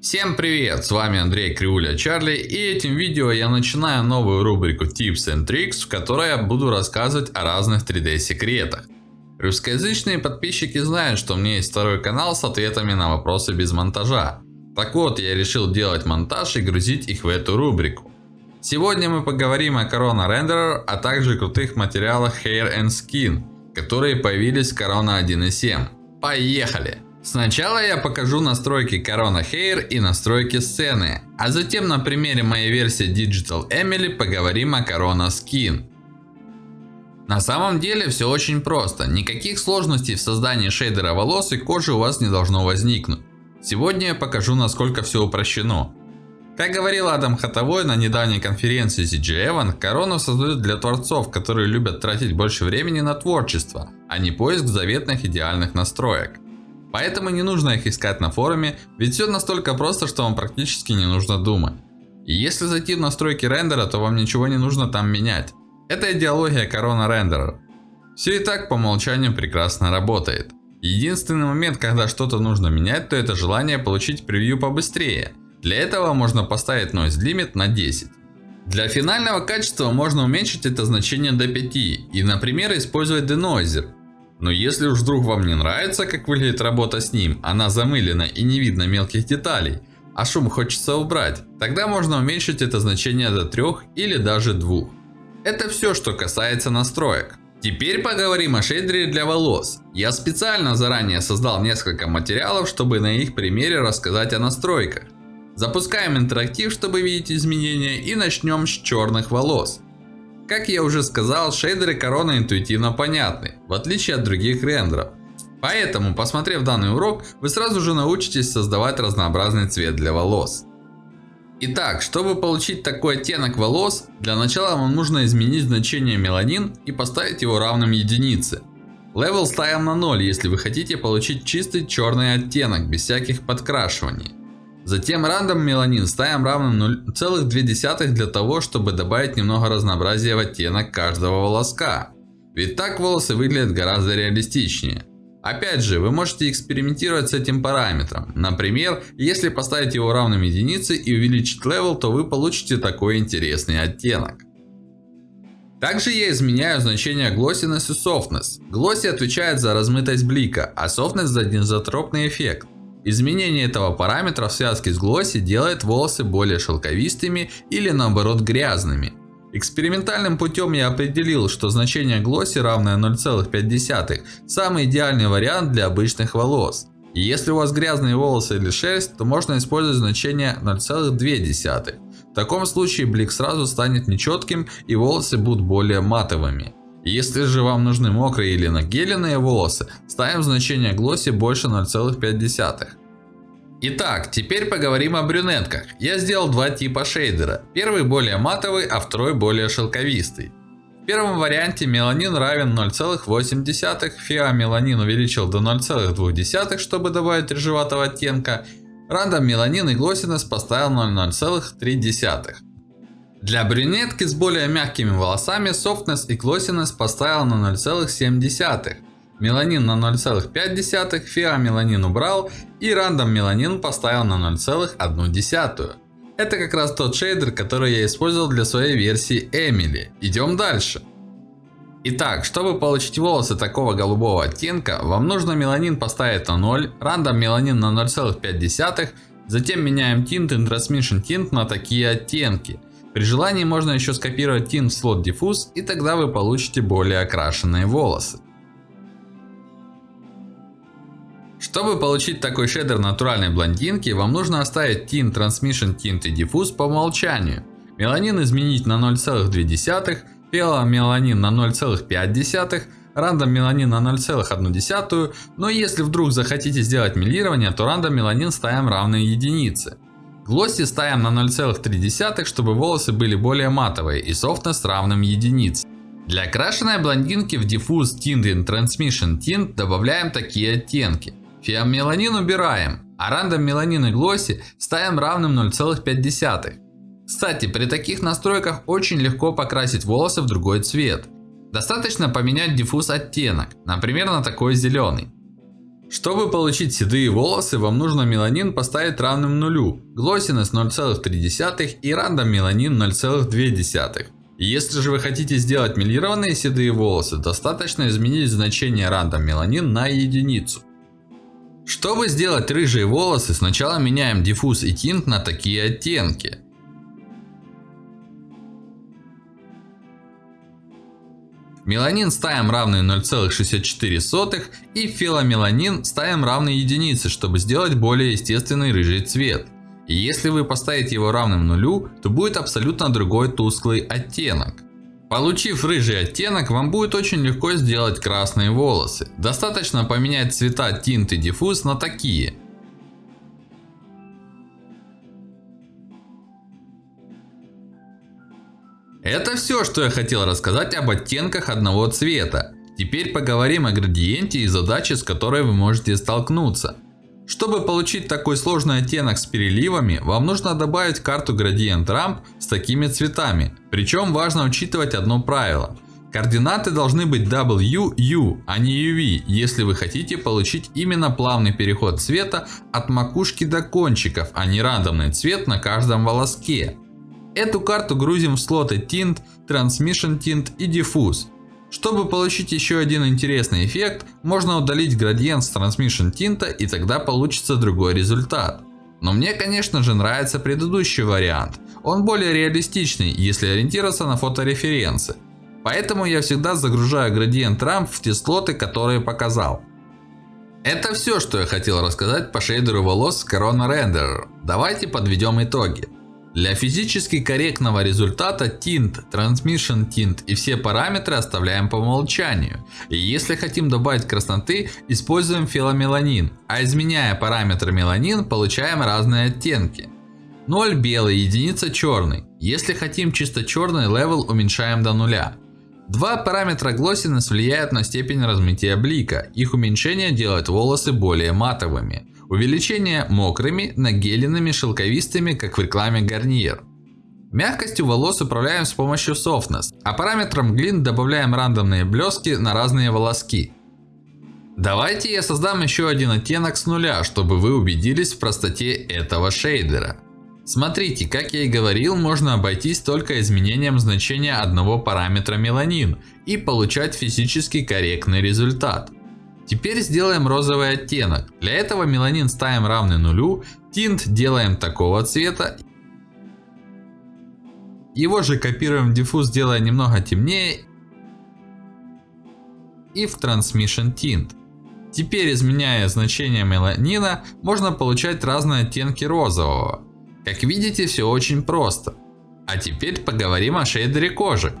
Всем привет, с вами Андрей Криуля Чарли и этим видео я начинаю новую рубрику Tips and Tricks, в которой я буду рассказывать о разных 3D секретах. Русскоязычные подписчики знают, что у меня есть второй канал с ответами на вопросы без монтажа. Так вот, я решил делать монтаж и грузить их в эту рубрику. Сегодня мы поговорим о Corona Renderer, а также крутых материалах Hair and Skin, которые появились в Corona 1.7. Поехали! Сначала я покажу настройки Corona Hair и настройки сцены, а затем на примере моей версии Digital Emily поговорим о Corona Skin. На самом деле все очень просто, никаких сложностей в создании шейдера волос и кожи у вас не должно возникнуть. Сегодня я покажу насколько все упрощено. Как говорил Адам Хатовой на недавней конференции CG Корону создают для творцов, которые любят тратить больше времени на творчество, а не поиск заветных идеальных настроек. Поэтому не нужно их искать на форуме, ведь все настолько просто, что вам практически не нужно думать. И если зайти в настройки рендера, то вам ничего не нужно там менять. Это идеология корона рендера. Все и так по умолчанию прекрасно работает. Единственный момент, когда что-то нужно менять, то это желание получить превью побыстрее. Для этого можно поставить Noise Limit на 10. Для финального качества можно уменьшить это значение до 5 и, например, использовать Denoiser. Но если уж вдруг вам не нравится, как выглядит работа с ним, она замылена и не видно мелких деталей, а шум хочется убрать, тогда можно уменьшить это значение до 3 или даже 2. Это все, что касается настроек. Теперь поговорим о шейдере для волос. Я специально заранее создал несколько материалов, чтобы на их примере рассказать о настройках. Запускаем интерактив, чтобы видеть изменения и начнем с черных волос. Как я уже сказал, шейдеры корона интуитивно понятны, в отличие от других рендеров. Поэтому, посмотрев данный урок, вы сразу же научитесь создавать разнообразный цвет для волос. Итак, чтобы получить такой оттенок волос, для начала вам нужно изменить значение меланин и поставить его равным единице. Level ставим на 0, если вы хотите получить чистый черный оттенок, без всяких подкрашиваний. Затем random melanin ставим равным 0,2 для того, чтобы добавить немного разнообразия в оттенок каждого волоска. Ведь так волосы выглядят гораздо реалистичнее. Опять же, вы можете экспериментировать с этим параметром. Например, если поставить его равным единице и увеличить level, то вы получите такой интересный оттенок. Также я изменяю значение glossiness и softness. Glossy отвечает за размытость блика, а softness за динзотропный эффект. Изменение этого параметра в связке с Glossy делает волосы более шелковистыми или наоборот грязными. Экспериментальным путем я определил, что значение Glossy равное 0,5. Самый идеальный вариант для обычных волос. Если у вас грязные волосы или шерсть, то можно использовать значение 0,2. В таком случае блик сразу станет нечетким и волосы будут более матовыми. Если же вам нужны мокрые или нагеленные волосы, ставим значение глосси больше 0,5. Итак, теперь поговорим о брюнетках. Я сделал два типа шейдера. Первый более матовый, а второй более шелковистый. В первом варианте меланин равен 0,8, фиомеланин увеличил до 0,2, чтобы добавить рыжеватого оттенка. Рандом меланин и глоссинес поставил на 0,3. Для брюнетки с более мягкими волосами Softness и Glossiness поставил на 0,7. Меланин на 0,5, фиомеланин убрал и рандом меланин поставил на 0,1. Это как раз тот шейдер, который я использовал для своей версии Emily. Идем дальше. Итак, чтобы получить волосы такого голубого оттенка, вам нужно меланин поставить на 0, рандом меланин на 0,5, затем меняем тинт и Transmission тинт на такие оттенки. При желании можно еще скопировать тин в слот диффуз и тогда вы получите более окрашенные волосы. Чтобы получить такой шейдер натуральной блондинки, вам нужно оставить тин, Transmission Tint и диффуз по умолчанию. Меланин изменить на 0,2, Пела меланин на 0,5, рандом меланин на 0,1. Но если вдруг захотите сделать милирование, то рандом меланин ставим равные единице. Глосси ставим на 0,3, чтобы волосы были более матовые и softness равным единице. Для окрашенной блондинки в Diffuse Tint Transmission Tint добавляем такие оттенки. Фиомеланин убираем, а рандом меланин и глосси ставим равным 0,5. Кстати, при таких настройках очень легко покрасить волосы в другой цвет. Достаточно поменять диффуз оттенок, например на такой зеленый. Чтобы получить седые волосы, вам нужно меланин поставить равным нулю, глоссинес 0,3 и рандом меланин 0,2. Если же вы хотите сделать мелированные седые волосы, достаточно изменить значение рандом меланин на единицу. Чтобы сделать рыжие волосы, сначала меняем диффуз и тинт на такие оттенки. Меланин ставим равный 0,64 и филомеланин ставим равный единице, чтобы сделать более естественный рыжий цвет. И если вы поставите его равным нулю, то будет абсолютно другой тусклый оттенок. Получив рыжий оттенок, вам будет очень легко сделать красные волосы. Достаточно поменять цвета тинт и диффуз на такие. Это все, что я хотел рассказать об оттенках одного цвета. Теперь поговорим о градиенте и задаче, с которой вы можете столкнуться. Чтобы получить такой сложный оттенок с переливами, вам нужно добавить карту градиент рамп с такими цветами. Причем важно учитывать одно правило. Координаты должны быть W, U, а не UV, если вы хотите получить именно плавный переход цвета от макушки до кончиков, а не рандомный цвет на каждом волоске. Эту карту грузим в слоты Tint, Transmission Tint и Diffuse. Чтобы получить еще один интересный эффект, можно удалить градиент с Transmission Tint и тогда получится другой результат. Но мне конечно же нравится предыдущий вариант. Он более реалистичный, если ориентироваться на фотореференсы. Поэтому я всегда загружаю градиент рамп в те слоты, которые показал. Это все, что я хотел рассказать по шейдеру волос Corona Renderer. Давайте подведем итоги. Для физически корректного результата Tint, Transmission Tint и все параметры оставляем по умолчанию. И если хотим добавить красноты, используем феомеланин. А изменяя параметр меланин, получаем разные оттенки. 0 белый, единица черный. Если хотим чисто черный, level уменьшаем до нуля. Два параметра Glossiness влияют на степень размытия блика. Их уменьшение делает волосы более матовыми. Увеличение мокрыми, нагеленными, шелковистыми, как в рекламе Garnier. Мягкостью волос управляем с помощью Softness, а параметром Glint добавляем рандомные блески на разные волоски. Давайте я создам еще один оттенок с нуля, чтобы вы убедились в простоте этого шейдера. Смотрите, как я и говорил, можно обойтись только изменением значения одного параметра меланин и получать физически корректный результат. Теперь сделаем розовый оттенок. Для этого меланин ставим равный нулю, тинт делаем такого цвета. Его же копируем в диффуз, делая немного темнее. И в Transmission Tint. Теперь изменяя значение меланина, можно получать разные оттенки розового. Как видите, все очень просто. А теперь поговорим о шейдере кожи.